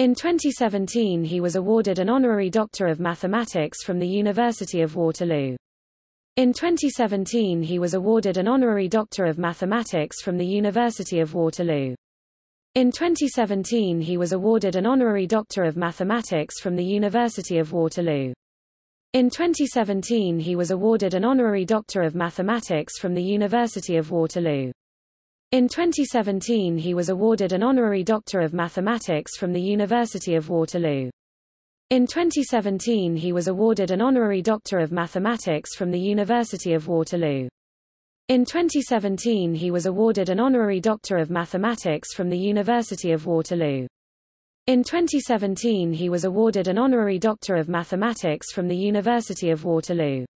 In 2017 he was awarded an honorary Doctor of Mathematics from the University of Waterloo. In 2017 he was awarded an honorary Doctor of Mathematics from the University of Waterloo. In 2017 he was awarded an honorary Doctor of Mathematics from the University of Waterloo. In 2017 he was awarded an honorary Doctor of Mathematics from the University of Waterloo. In 2017 he was awarded an honorary Doctor of Mathematics from the University of Waterloo. In 2017 he was awarded an honorary Doctor of Mathematics from the University of Waterloo. In 2017 he was awarded an honorary Doctor of Mathematics from the University of Waterloo. In 2017 he was awarded an honorary Doctor of Mathematics from the University of Waterloo.